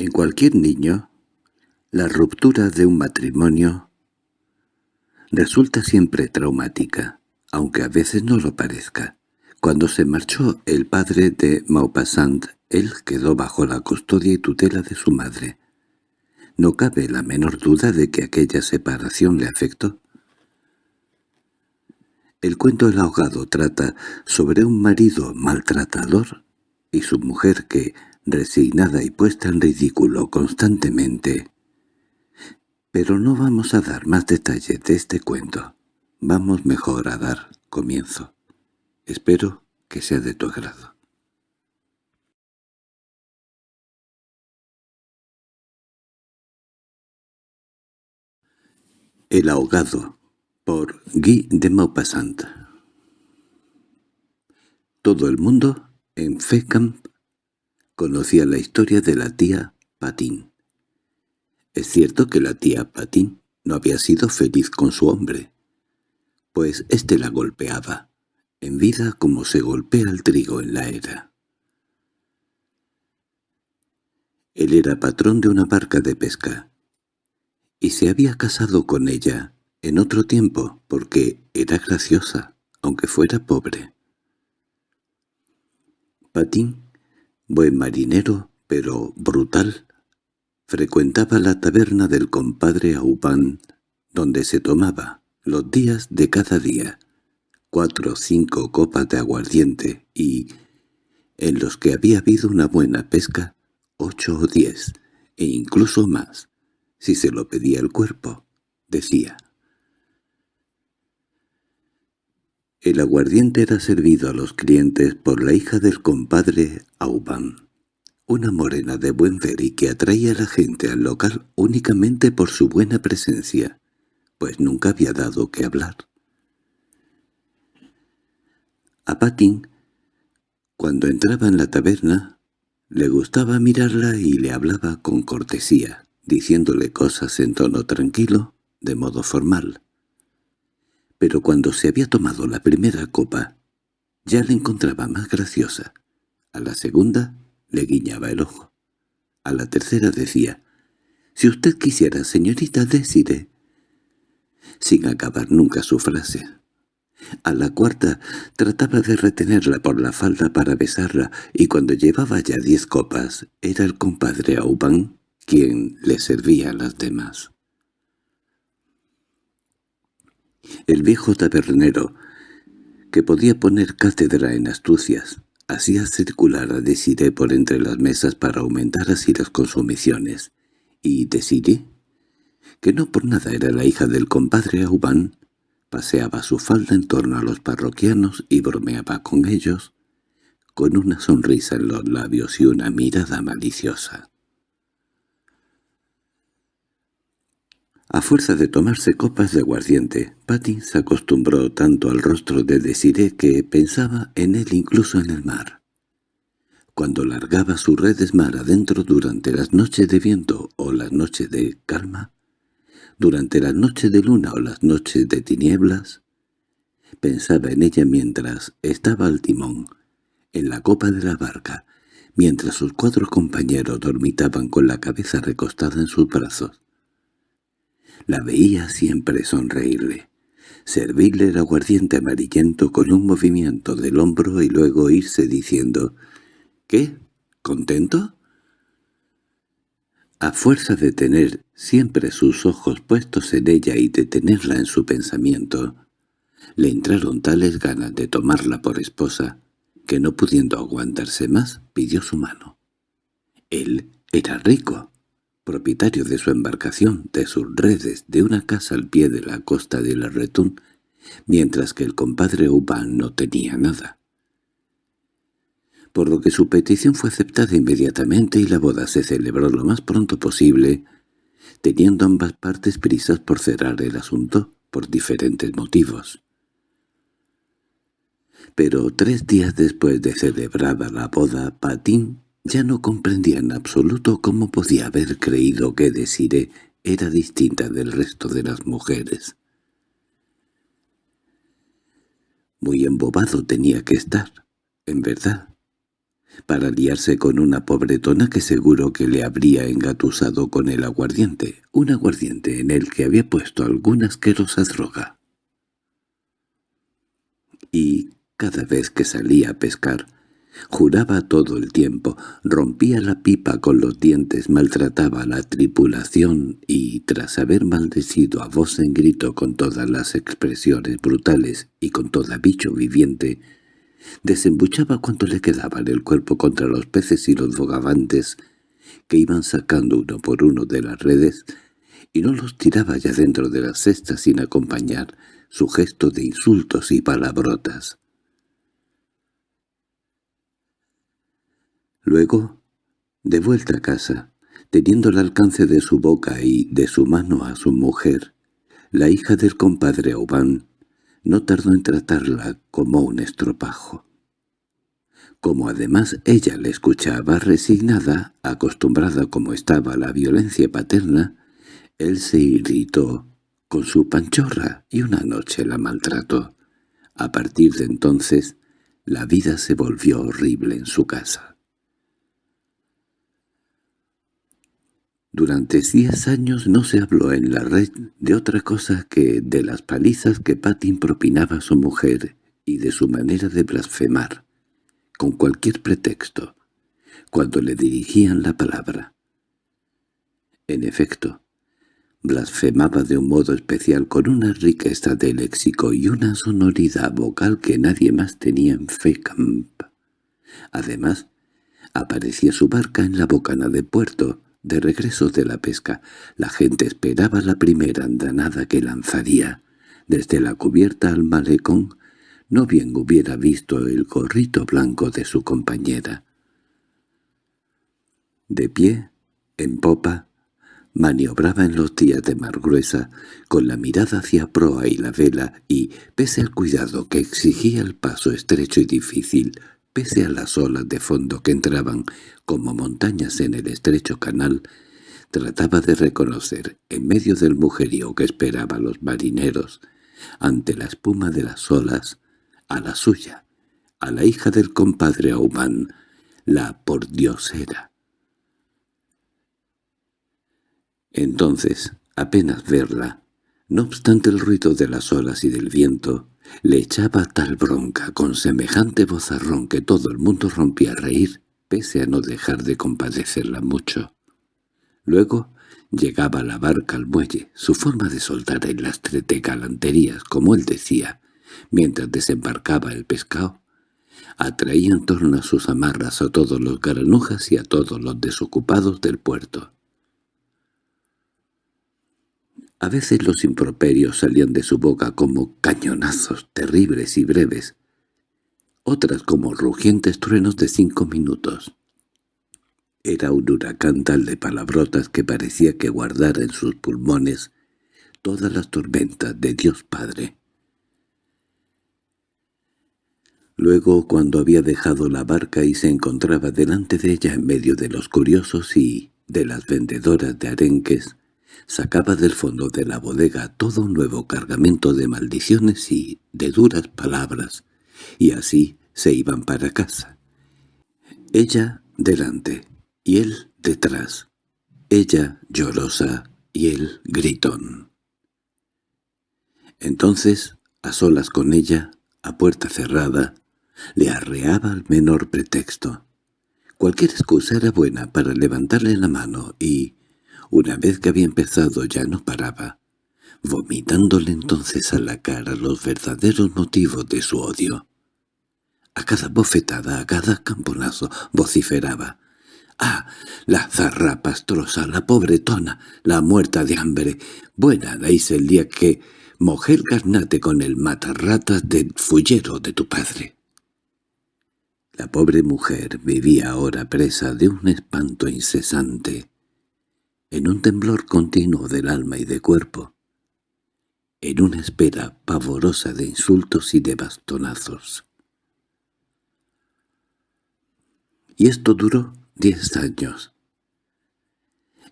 En cualquier niño, la ruptura de un matrimonio resulta siempre traumática, aunque a veces no lo parezca. Cuando se marchó el padre de Maupassant, él quedó bajo la custodia y tutela de su madre. No cabe la menor duda de que aquella separación le afectó. El cuento El ahogado trata sobre un marido maltratador y su mujer que, resignada y puesta en ridículo constantemente. Pero no vamos a dar más detalles de este cuento. Vamos mejor a dar comienzo. Espero que sea de tu agrado. El ahogado por Guy de Maupassant Todo el mundo en Fécamp conocía la historia de la tía Patín. Es cierto que la tía Patín no había sido feliz con su hombre, pues éste la golpeaba, en vida como se golpea el trigo en la era. Él era patrón de una barca de pesca, y se había casado con ella en otro tiempo porque era graciosa, aunque fuera pobre. Patín Buen marinero, pero brutal, frecuentaba la taberna del compadre Aubán, donde se tomaba, los días de cada día, cuatro o cinco copas de aguardiente y, en los que había habido una buena pesca, ocho o diez, e incluso más, si se lo pedía el cuerpo, decía. El aguardiente era servido a los clientes por la hija del compadre Auban, una morena de buen ver y que atraía a la gente al local únicamente por su buena presencia, pues nunca había dado que hablar. A Patin, cuando entraba en la taberna, le gustaba mirarla y le hablaba con cortesía, diciéndole cosas en tono tranquilo, de modo formal pero cuando se había tomado la primera copa, ya la encontraba más graciosa. A la segunda le guiñaba el ojo. A la tercera decía, «Si usted quisiera, señorita, decide», sin acabar nunca su frase. A la cuarta trataba de retenerla por la falda para besarla, y cuando llevaba ya diez copas, era el compadre Auban quien le servía a las demás. El viejo tabernero, que podía poner cátedra en astucias, hacía circular a Desiré por entre las mesas para aumentar así las consumiciones, y Desiré, que no por nada era la hija del compadre Aubán, paseaba su falda en torno a los parroquianos y bromeaba con ellos, con una sonrisa en los labios y una mirada maliciosa. A fuerza de tomarse copas de aguardiente, Patty se acostumbró tanto al rostro de Desiré que pensaba en él incluso en el mar. Cuando largaba sus redes mar adentro durante las noches de viento o las noches de calma, durante las noches de luna o las noches de tinieblas, pensaba en ella mientras estaba al timón, en la copa de la barca, mientras sus cuatro compañeros dormitaban con la cabeza recostada en sus brazos. La veía siempre sonreírle, servirle el aguardiente amarillento con un movimiento del hombro y luego irse diciendo «¿Qué? ¿Contento?» A fuerza de tener siempre sus ojos puestos en ella y de tenerla en su pensamiento, le entraron tales ganas de tomarla por esposa que no pudiendo aguantarse más pidió su mano. Él era rico, propietario de su embarcación, de sus redes, de una casa al pie de la costa de la Retún, mientras que el compadre Uban no tenía nada. Por lo que su petición fue aceptada inmediatamente y la boda se celebró lo más pronto posible, teniendo ambas partes prisas por cerrar el asunto por diferentes motivos. Pero tres días después de celebrada la boda, Patín ya no comprendía en absoluto cómo podía haber creído que Desiré era distinta del resto de las mujeres. Muy embobado tenía que estar, en verdad. para liarse con una pobretona que seguro que le habría engatusado con el aguardiente, un aguardiente en el que había puesto alguna asquerosa droga. Y cada vez que salía a pescar, Juraba todo el tiempo, rompía la pipa con los dientes, maltrataba a la tripulación y, tras haber maldecido a voz en grito con todas las expresiones brutales y con toda bicho viviente, desembuchaba cuanto le quedaba en el cuerpo contra los peces y los bogavantes que iban sacando uno por uno de las redes y no los tiraba ya dentro de las cestas sin acompañar su gesto de insultos y palabrotas. Luego, de vuelta a casa, teniendo el alcance de su boca y de su mano a su mujer, la hija del compadre Aubán no tardó en tratarla como un estropajo. Como además ella le escuchaba resignada, acostumbrada como estaba a la violencia paterna, él se irritó con su panchorra y una noche la maltrató. A partir de entonces, la vida se volvió horrible en su casa. Durante diez años no se habló en la red de otra cosa que de las palizas que Patin propinaba a su mujer y de su manera de blasfemar, con cualquier pretexto, cuando le dirigían la palabra. En efecto, blasfemaba de un modo especial con una riqueza de léxico y una sonoridad vocal que nadie más tenía en Fecamp. Además, aparecía su barca en la bocana de puerto, de regreso de la pesca, la gente esperaba la primera andanada que lanzaría. Desde la cubierta al malecón, no bien hubiera visto el gorrito blanco de su compañera. De pie, en popa, maniobraba en los días de mar gruesa, con la mirada hacia proa y la vela, y, pese al cuidado que exigía el paso estrecho y difícil, Pese a las olas de fondo que entraban como montañas en el estrecho canal, trataba de reconocer, en medio del mujerío que esperaba los marineros, ante la espuma de las olas, a la suya, a la hija del compadre Aumán, la pordiosera. Entonces, apenas verla, no obstante el ruido de las olas y del viento, le echaba tal bronca con semejante vozarrón que todo el mundo rompía a reír, pese a no dejar de compadecerla mucho. Luego llegaba la barca al muelle, su forma de soltar el lastre de galanterías, como él decía, mientras desembarcaba el pescado, atraía en torno a sus amarras a todos los garanujas y a todos los desocupados del puerto. A veces los improperios salían de su boca como cañonazos terribles y breves, otras como rugientes truenos de cinco minutos. Era un huracán tal de palabrotas que parecía que guardara en sus pulmones todas las tormentas de Dios Padre. Luego, cuando había dejado la barca y se encontraba delante de ella en medio de los curiosos y de las vendedoras de arenques, sacaba del fondo de la bodega todo un nuevo cargamento de maldiciones y de duras palabras, y así se iban para casa. Ella delante, y él detrás. Ella llorosa y él gritón. Entonces, a solas con ella, a puerta cerrada, le arreaba el menor pretexto. Cualquier excusa era buena para levantarle la mano y, una vez que había empezado ya no paraba, vomitándole entonces a la cara los verdaderos motivos de su odio. A cada bofetada, a cada camponazo, vociferaba. —¡Ah! La zarra pastrosa, la pobretona, la muerta de hambre. Buena la hice el día que mojé el garnate con el matarratas del fullero de tu padre. La pobre mujer vivía ahora presa de un espanto incesante en un temblor continuo del alma y de cuerpo, en una espera pavorosa de insultos y de bastonazos. Y esto duró diez años.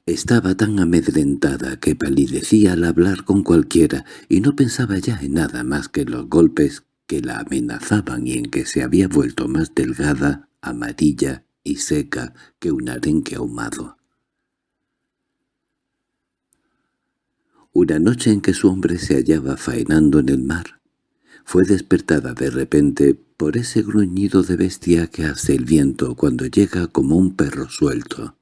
Estaba tan amedrentada que palidecía al hablar con cualquiera y no pensaba ya en nada más que los golpes que la amenazaban y en que se había vuelto más delgada amarilla y seca que un arenque ahumado. Una noche en que su hombre se hallaba faenando en el mar, fue despertada de repente por ese gruñido de bestia que hace el viento cuando llega como un perro suelto.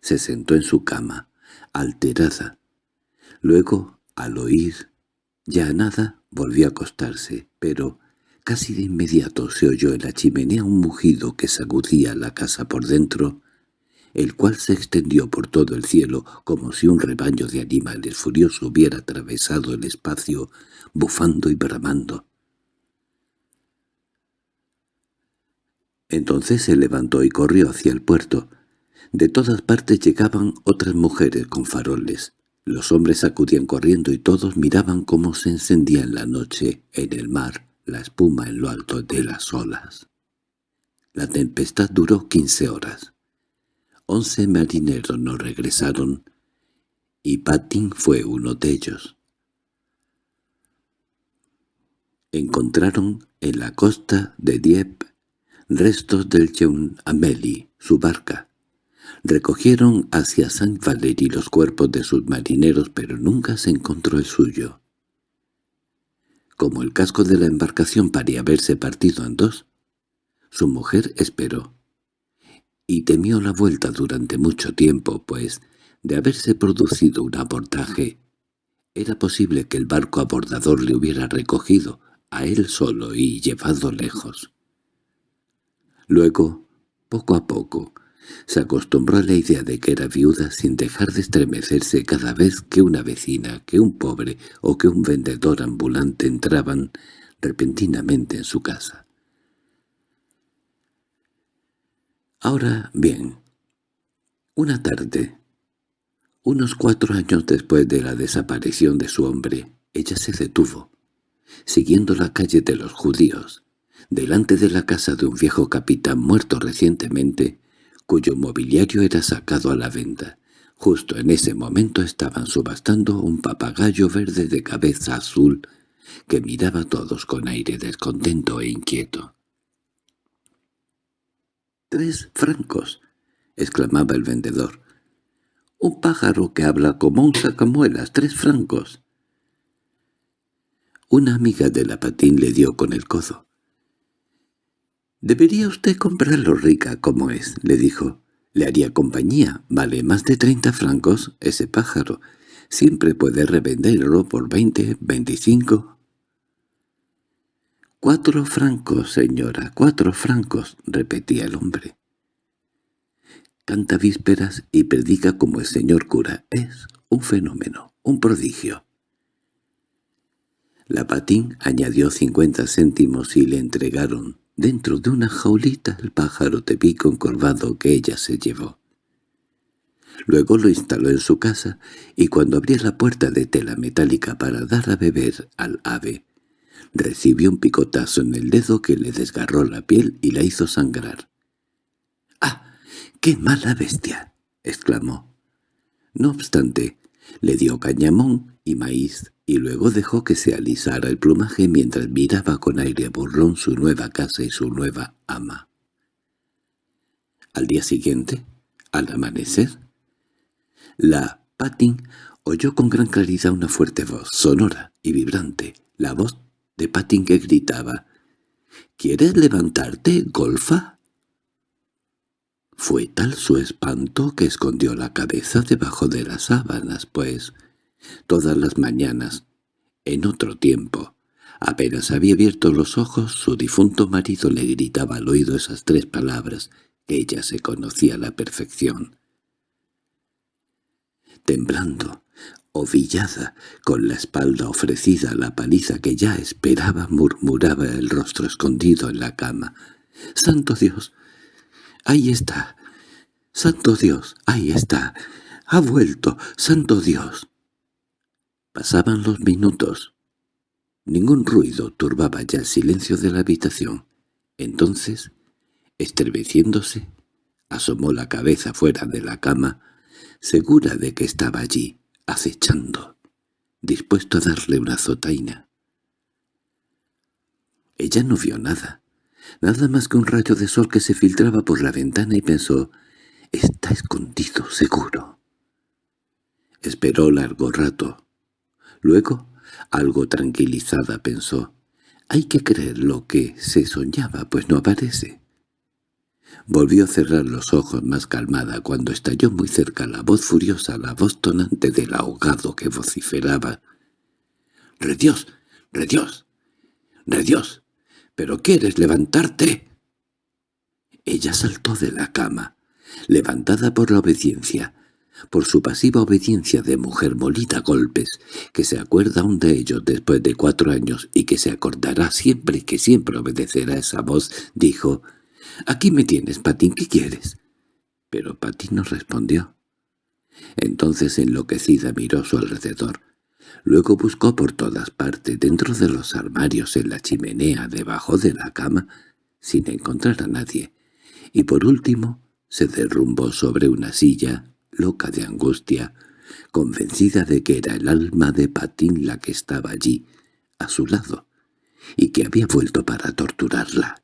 Se sentó en su cama, alterada. Luego, al oír ya nada, volvió a acostarse, pero casi de inmediato se oyó en la chimenea un mugido que sacudía la casa por dentro, el cual se extendió por todo el cielo como si un rebaño de animales furiosos hubiera atravesado el espacio, bufando y bramando. Entonces se levantó y corrió hacia el puerto. De todas partes llegaban otras mujeres con faroles. Los hombres acudían corriendo y todos miraban cómo se encendía en la noche, en el mar, la espuma en lo alto de las olas. La tempestad duró quince horas. Once marineros no regresaron, y Patin fue uno de ellos. Encontraron en la costa de Dieppe restos del Jeune Amélie, su barca, Recogieron hacia Saint Valery los cuerpos de sus marineros, pero nunca se encontró el suyo. Como el casco de la embarcación parecía haberse partido en dos, su mujer esperó. Y temió la vuelta durante mucho tiempo, pues, de haberse producido un abordaje, era posible que el barco abordador le hubiera recogido a él solo y llevado lejos. Luego, poco a poco, se acostumbró a la idea de que era viuda sin dejar de estremecerse cada vez que una vecina, que un pobre o que un vendedor ambulante entraban repentinamente en su casa. Ahora bien, una tarde, unos cuatro años después de la desaparición de su hombre, ella se detuvo, siguiendo la calle de los judíos, delante de la casa de un viejo capitán muerto recientemente, cuyo mobiliario era sacado a la venta. Justo en ese momento estaban subastando un papagayo verde de cabeza azul que miraba a todos con aire descontento e inquieto. —¡Tres francos! —exclamaba el vendedor. —Un pájaro que habla como un sacamuelas, tres francos. Una amiga de la patín le dio con el codo. «Debería usted comprarlo rica como es», le dijo. «Le haría compañía. Vale más de treinta francos ese pájaro. Siempre puede revenderlo por veinte, veinticinco». «Cuatro francos, señora, cuatro francos», repetía el hombre. Canta vísperas y predica como el señor cura. Es un fenómeno, un prodigio. La patín añadió cincuenta céntimos y le entregaron dentro de una jaulita el pájaro de pico encorvado que ella se llevó. Luego lo instaló en su casa, y cuando abría la puerta de tela metálica para dar a beber al ave, recibió un picotazo en el dedo que le desgarró la piel y la hizo sangrar. —¡Ah! ¡Qué mala bestia! —exclamó. No obstante, le dio cañamón y maíz y luego dejó que se alisara el plumaje mientras miraba con aire burlón su nueva casa y su nueva ama. Al día siguiente, al amanecer, la Patin oyó con gran claridad una fuerte voz, sonora y vibrante, la voz de Patin que gritaba «¿Quieres levantarte, golfa?» Fue tal su espanto que escondió la cabeza debajo de las sábanas, pues Todas las mañanas, en otro tiempo, apenas había abierto los ojos, su difunto marido le gritaba al oído esas tres palabras que ella se conocía a la perfección. Temblando, ovillada, con la espalda ofrecida a la paliza que ya esperaba, murmuraba el rostro escondido en la cama. «¡Santo Dios! ¡Ahí está! ¡Santo Dios! ¡Ahí está! ¡Ha vuelto! ¡Santo Dios!» Pasaban los minutos. Ningún ruido turbaba ya el silencio de la habitación. Entonces, estremeciéndose, asomó la cabeza fuera de la cama, segura de que estaba allí, acechando, dispuesto a darle una zotaina. Ella no vio nada. Nada más que un rayo de sol que se filtraba por la ventana y pensó, «Está escondido, seguro». Esperó largo rato. Luego, algo tranquilizada, pensó, «Hay que creer lo que se soñaba, pues no aparece». Volvió a cerrar los ojos más calmada cuando estalló muy cerca la voz furiosa, la voz tonante del ahogado que vociferaba. —¡Redios! ¡Redios! ¡Redios! —¿Pero quieres levantarte? Ella saltó de la cama, levantada por la obediencia, por su pasiva obediencia de mujer molida a golpes, que se acuerda aún de ellos después de cuatro años y que se acordará siempre que siempre obedecerá esa voz, dijo «Aquí me tienes, Patín, ¿qué quieres?» Pero Patín no respondió. Entonces enloquecida miró su alrededor. Luego buscó por todas partes, dentro de los armarios, en la chimenea, debajo de la cama, sin encontrar a nadie. Y por último se derrumbó sobre una silla, loca de angustia, convencida de que era el alma de Patín la que estaba allí, a su lado, y que había vuelto para torturarla.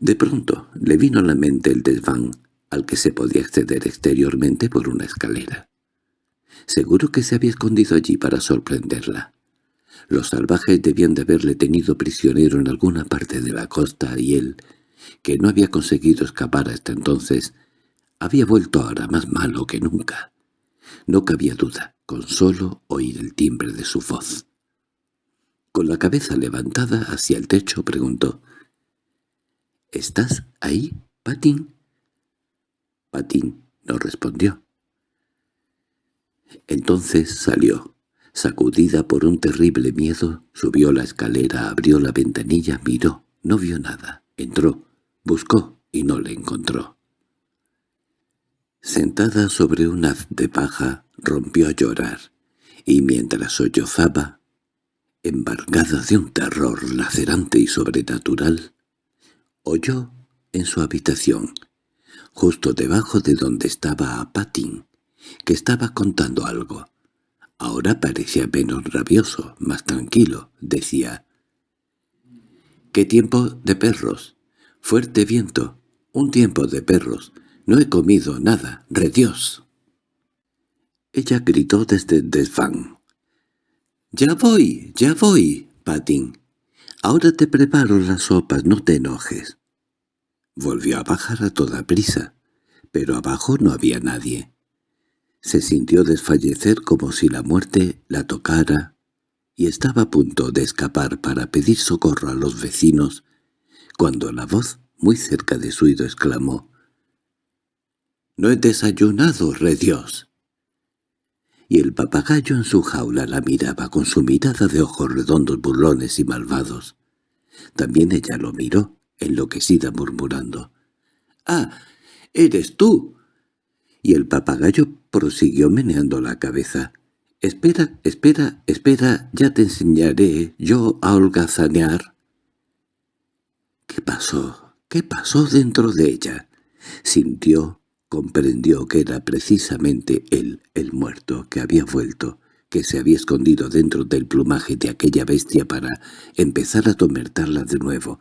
De pronto le vino a la mente el desván al que se podía acceder exteriormente por una escalera. Seguro que se había escondido allí para sorprenderla. Los salvajes debían de haberle tenido prisionero en alguna parte de la costa y él, que no había conseguido escapar hasta entonces, había vuelto ahora más malo que nunca. No cabía duda, con solo oír el timbre de su voz. Con la cabeza levantada hacia el techo preguntó, —¿Estás ahí, Patín? Patín no respondió. Entonces salió. Sacudida por un terrible miedo, subió la escalera, abrió la ventanilla, miró, no vio nada. Entró, buscó y no le encontró. Sentada sobre un haz de paja, rompió a llorar, y mientras sollozaba, embargada de un terror lacerante y sobrenatural, oyó en su habitación, justo debajo de donde estaba a Patín, que estaba contando algo. Ahora parecía menos rabioso, más tranquilo, decía. —¡Qué tiempo de perros! Fuerte viento, un tiempo de perros. No he comido nada, redios. Ella gritó desde el desván. —¡Ya voy, ya voy, Patín! Ahora te preparo las sopas, no te enojes. Volvió a bajar a toda prisa, pero abajo no había nadie. Se sintió desfallecer como si la muerte la tocara y estaba a punto de escapar para pedir socorro a los vecinos, cuando la voz, muy cerca de su oído, exclamó «¡No he desayunado, re Dios!» Y el papagayo en su jaula la miraba con su mirada de ojos redondos burlones y malvados. También ella lo miró, enloquecida murmurando. —¡Ah! ¡Eres tú! Y el papagayo prosiguió meneando la cabeza. —Espera, espera, espera, ya te enseñaré yo a holgazanear. ¿Qué pasó? ¿Qué pasó dentro de ella? Sintió comprendió que era precisamente él, el muerto, que había vuelto, que se había escondido dentro del plumaje de aquella bestia para empezar a tomertarla de nuevo,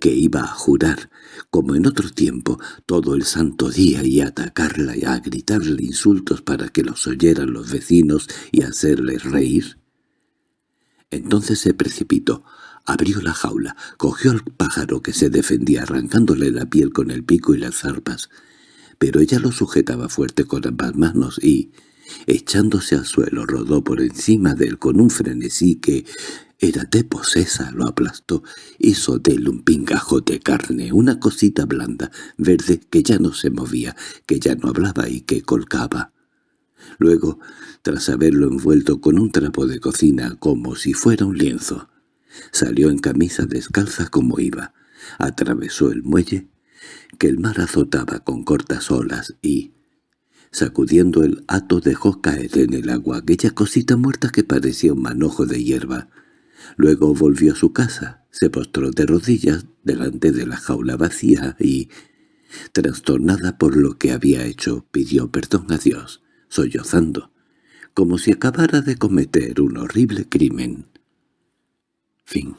que iba a jurar, como en otro tiempo, todo el santo día y a atacarla y a gritarle insultos para que los oyeran los vecinos y hacerles reír. Entonces se precipitó, abrió la jaula, cogió al pájaro que se defendía arrancándole la piel con el pico y las zarpas, pero ella lo sujetaba fuerte con ambas manos y, echándose al suelo, rodó por encima de él con un frenesí que era de posesa, lo aplastó, hizo de él un pingajo de carne, una cosita blanda, verde, que ya no se movía, que ya no hablaba y que colgaba. Luego, tras haberlo envuelto con un trapo de cocina como si fuera un lienzo, salió en camisa descalza como iba, atravesó el muelle que el mar azotaba con cortas olas y, sacudiendo el hato dejó caer en el agua aquella cosita muerta que parecía un manojo de hierba. Luego volvió a su casa, se postró de rodillas delante de la jaula vacía y, trastornada por lo que había hecho, pidió perdón a Dios, sollozando, como si acabara de cometer un horrible crimen. Fin